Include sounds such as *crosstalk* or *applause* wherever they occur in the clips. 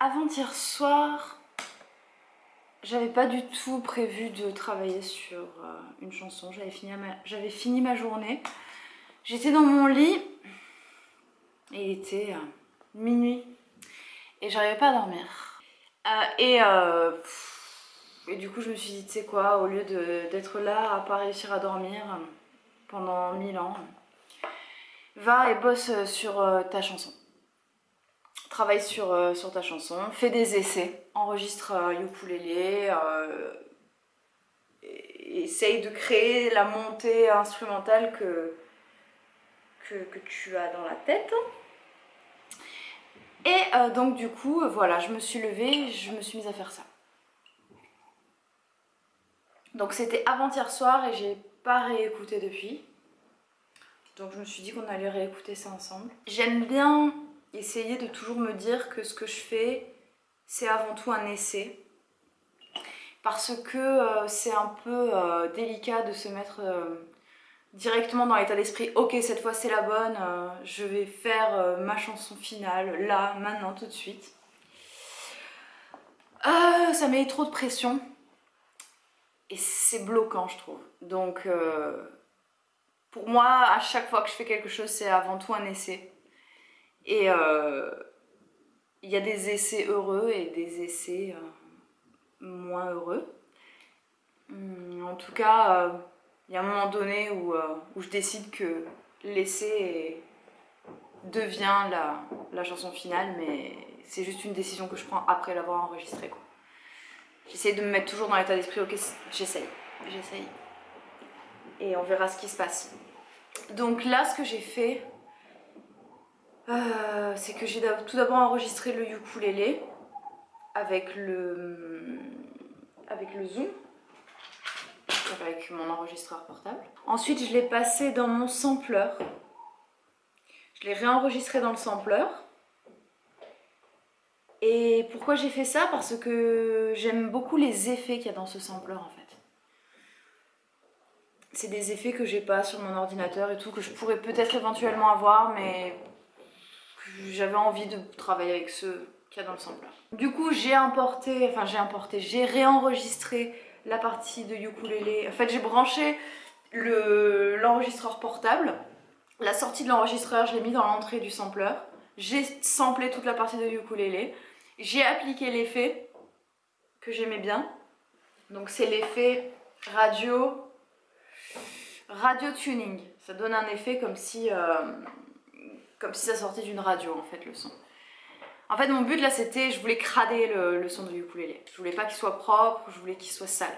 avant-hier soir, j'avais pas du tout prévu de travailler sur euh, une chanson. J'avais fini, ma... journée. J'étais dans mon lit et il était euh, minuit et j'arrivais pas à dormir. Euh, et, et, du coup je me suis dit tu sais quoi, au lieu d'être là à pas réussir à dormir pendant mille ans, va et bosse sur ta chanson travaille sur, euh, sur ta chanson, fais des essais, enregistre euh, ukulélé, euh, essaye de créer la montée instrumentale que, que, tu as dans la tête. Et donc du coup, voilà, je me suis levée, je me suis mise à faire ça. Donc c'était avant-hier soir et j'ai pas réécouté depuis. Donc je me suis dit qu'on allait réécouter ça ensemble. J'aime bien essayer de toujours me dire que ce que je fais, c'est avant tout un essai. Parce que euh, c'est un peu euh, délicat de se mettre euh, directement dans l'état d'esprit « Ok, cette fois c'est la bonne, je vais faire ma chanson finale, là, maintenant, tout de suite. » Ça met trop de pression. Et c'est bloquant, je trouve. Donc, pour moi, à chaque fois que je fais quelque chose, c'est avant tout un essai. Et euh, il y a des essais heureux et des essais euh, moins heureux. Hum, en tout cas, euh, il y a un moment donné où, où je décide que l'essai devient la, la, chanson finale, mais c'est juste une décision que je prends après l'avoir enregistrée. J'essaie de me mettre toujours dans l'état d'esprit, ok, j'essaye, j'essaye. Et on verra ce qui se passe. Donc là, ce que j'ai fait, euh, c'est que j'ai tout d'abord enregistré le ukulélé avec le, avec le zoom, avec mon enregistreur portable. Ensuite, je l'ai passé dans mon sampler. Je l'ai réenregistré dans le sampler. Et pourquoi j'ai fait ça? Parce que j'aime beaucoup les effets qu'il y a dans ce sampler en fait. C'est des effets que j'ai pas sur mon ordinateur et tout, que je pourrais peut-être éventuellement avoir, mais j'avais envie de travailler avec ceux qu'il y a dans le sampler. Du coup, j'ai importé, enfin j'ai importé, j'ai réenregistré la partie de ukulélé. En fait, j'ai branché l'enregistreur portable. La sortie de l'enregistreur, je l'ai mis dans l'entrée du sampler. J'ai samplé toute la partie de ukulélé. J'ai appliqué l'effet que j'aimais bien. Donc c'est l'effet radio radio tuning. Ça donne un effet comme si euh, comme si ça sortait d'une radio en fait le son. En fait mon but là c'était, je voulais crader le, son de ukulélé. Je voulais pas qu'il soit propre, je voulais qu'il soit sale.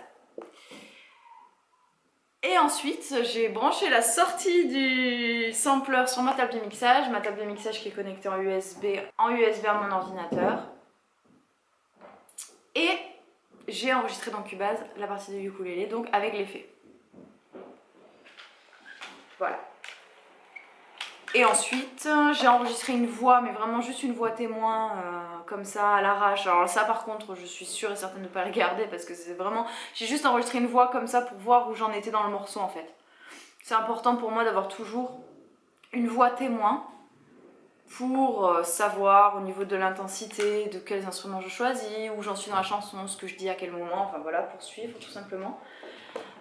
Et ensuite j'ai branché la sortie du sampler sur ma table de mixage, ma table de mixage qui est connectée en USB, en USB à mon ordinateur. Et j'ai enregistré dans Cubase la partie de ukulélé, donc avec l'effet. Voilà. Et ensuite, j'ai enregistré une voix, mais vraiment juste une voix témoin, euh, comme ça, à l'arrache. Alors ça par contre, je suis sûre et certaine de ne pas regarder parce que c'est vraiment... J'ai juste enregistré une voix comme ça pour voir où j'en étais dans le morceau en fait. C'est important pour moi d'avoir toujours une voix témoin pour euh, savoir au niveau de l'intensité, de quels instruments je choisis, où j'en suis dans la chanson, ce que je dis à quel moment, enfin voilà, pour suivre tout simplement.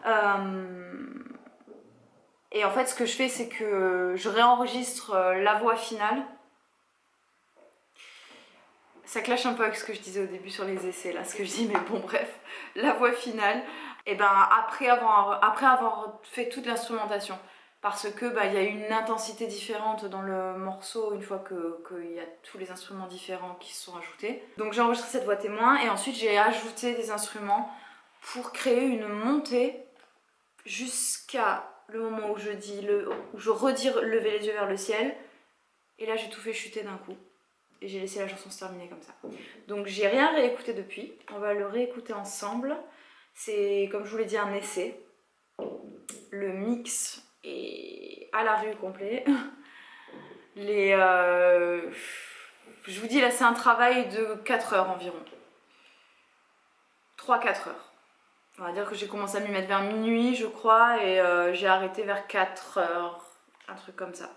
Euh... Et en fait, ce que je fais, c'est que je réenregistre euh, la voix finale. Ça clash un peu avec ce que je disais au début sur les essais, là, ce que je dis, mais bon, bref. La voix finale, et ben après avoir, après avoir fait toute l'instrumentation, parce que bah, il y a une intensité différente dans le morceau une fois qu'il y a tous les instruments différents qui se sont ajoutés. Donc j'ai enregistré cette voix témoin et ensuite j'ai ajouté des instruments pour créer une montée jusqu'à le moment où je dis où je redis lever les yeux vers le ciel. Et là j'ai tout fait chuter d'un coup. Et j'ai laissé la chanson se terminer comme ça. Donc j'ai rien réécouté depuis. On va le réécouter ensemble. C'est comme je vous l'ai dit un essai. Le mix est à la rue complet. *laughs* Les, euh, je vous dis là c'est un travail de 4 heures environ. 3-4 heures. On va dire que j'ai commencé à m'y mettre vers minuit, je crois, et euh, j'ai arrêté vers 4 heures, un truc comme ça.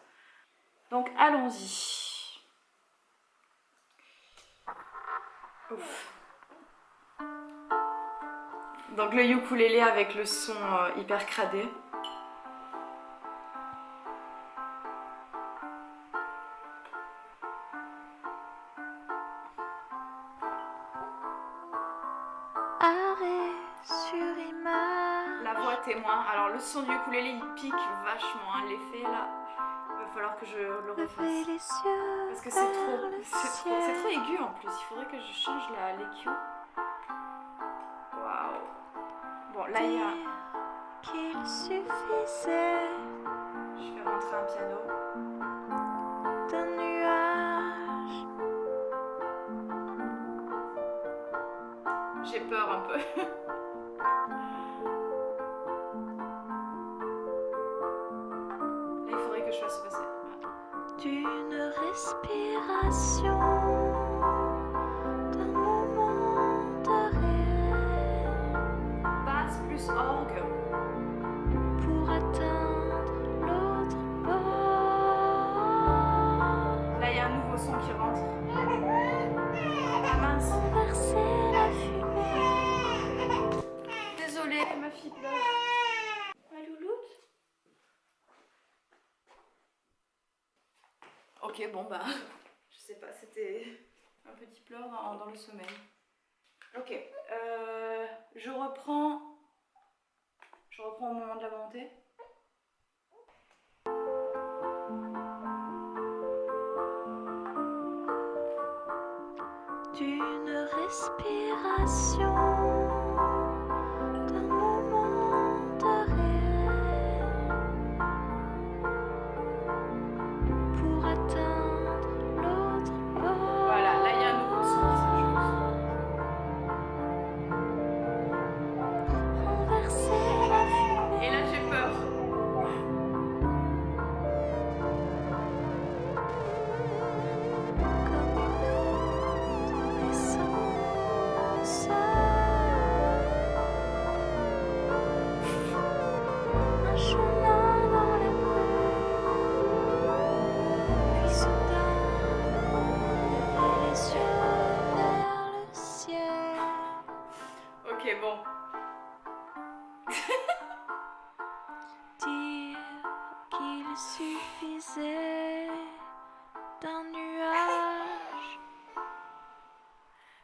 Donc allons-y. Donc le ukulélé avec le son euh, hyper cradé. Le son du ukulélé il pique vachement. Hein. L'effet là, il va falloir que je le refasse. Parce que c'est trop, c'est trop, trop aigu en plus. Il faudrait que je change la l'EQ. Bon, là, il y a... qu'il suffisait. Je vais rentrer un piano. D'un nuage. J'ai peur un peu. *laughs* D'une respiration. Ok, bon bah, *laughs* je sais pas, c'était un petit pleur dans, le sommeil. Ok, euh, je reprends, je reprends au moment de la montée. D'une respiration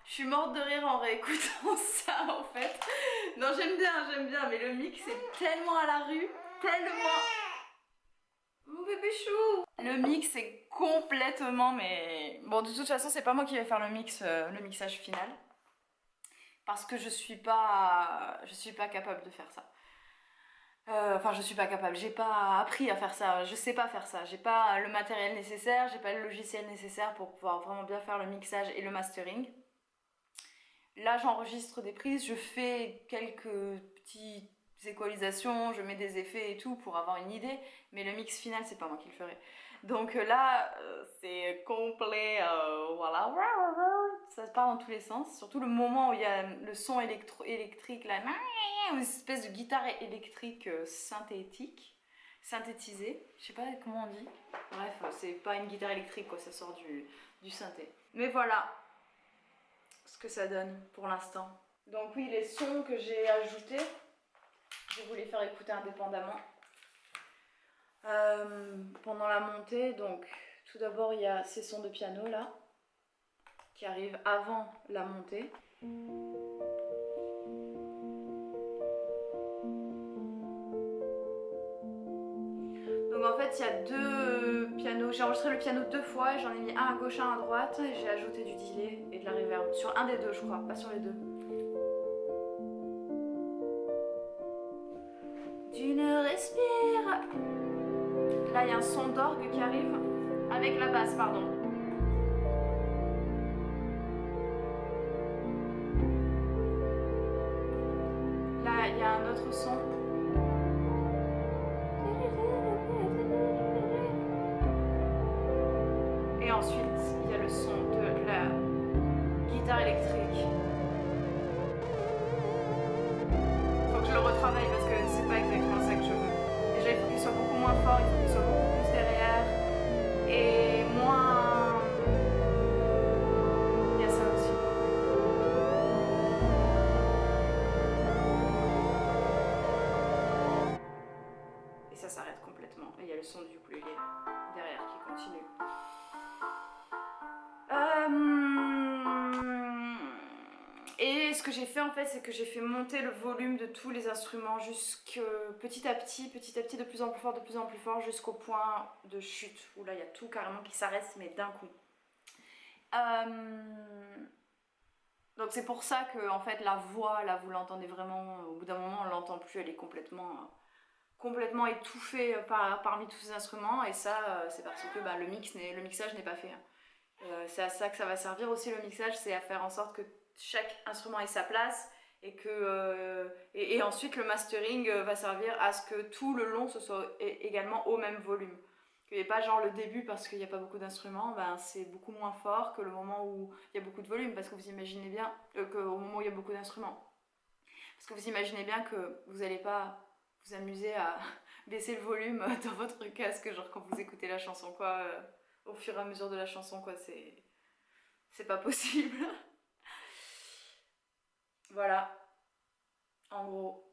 Je suis morte de rire en réécoutant *laughs* ça en fait. Non j'aime bien, j'aime bien, mais le mix est tellement à la rue, tellement... Mon bébé chou Le mix est complètement, mais... Bon de toute façon c'est pas moi qui vais faire le mix, euh, le mixage final. Parce que je suis pas... Je suis pas capable de faire ça. Euh, enfin, je suis pas capable, j'ai pas appris à faire ça, je sais pas faire ça, j'ai pas le matériel nécessaire, j'ai pas le logiciel nécessaire pour pouvoir vraiment bien faire le mixage et le mastering. Là, j'enregistre des prises, je fais quelques équalisations, je mets des effets et tout pour avoir une idée, mais le mix final, c'est pas moi qui le ferai. Donc euh, là, euh, c'est complet, euh, voilà, ça part dans tous les sens, surtout le moment où il y a le son électrique, là, une espèce de guitare électrique synthétique, synthétisée, je sais pas comment on dit, bref, c'est pas une guitare électrique, quoi, ça sort du, du synthé. Mais voilà, ce que ça donne pour l'instant. Donc oui, les sons que j'ai ajoutés, je vais vous les faire écouter indépendamment. Euh, pendant la montée, donc tout d'abord il y a ces sons de piano là, qui arrivent avant la montée. Donc en fait il y a deux pianos, j'ai enregistré le piano deux fois, j'en ai mis un à gauche, un à droite, et j'ai ajouté du delay et de la reverb, sur un des deux je crois, pas sur les deux. Là il y a un son d'orgue qui arrive, avec la basse pardon. Là il y a un autre son. ensuite, il y a le son de la guitare électrique. Faut que je le retravaille parce que c'est pas exactement moins fort, il faut qu'ils soient beaucoup plus derrière et moins... Il y a ça aussi. Et ça s'arrête complètement. Et il y a le son du ukulélé derrière qui continue. Ce que j'ai fait en fait, c'est que j'ai fait monter le volume de tous les instruments petit à petit, petit à petit, de plus en plus fort, de plus en plus fort, jusqu'au point de chute, où là il y a tout carrément qui s'arrête, mais d'un coup. Euh, donc c'est pour ça que en fait la voix, là vous l'entendez vraiment, au bout d'un moment on l'entend plus, elle est complètement, complètement étouffée par, parmi tous ces instruments, et ça euh, c'est parce que bah, le, mix le mixage n'est pas fait. Hein. Euh, c'est à ça que ça va servir aussi le mixage, c'est à faire en sorte que chaque instrument ait sa place et que euh, et, ensuite le mastering euh, va servir à ce que tout le long ce soit également au même volume. Qu'il pas genre le début parce qu'il n'y a pas beaucoup d'instruments, ben c'est beaucoup moins fort que le moment où il y a beaucoup de volume parce que vous imaginez bien qu'au moment où il y a beaucoup d'instruments. Parce que vous imaginez bien que vous n'allez pas vous amuser à *laughs* baisser le volume dans votre casque genre quand vous écoutez la chanson quoi au fur et à mesure de la chanson, quoi. C'est pas possible. *laughs* voilà. En gros.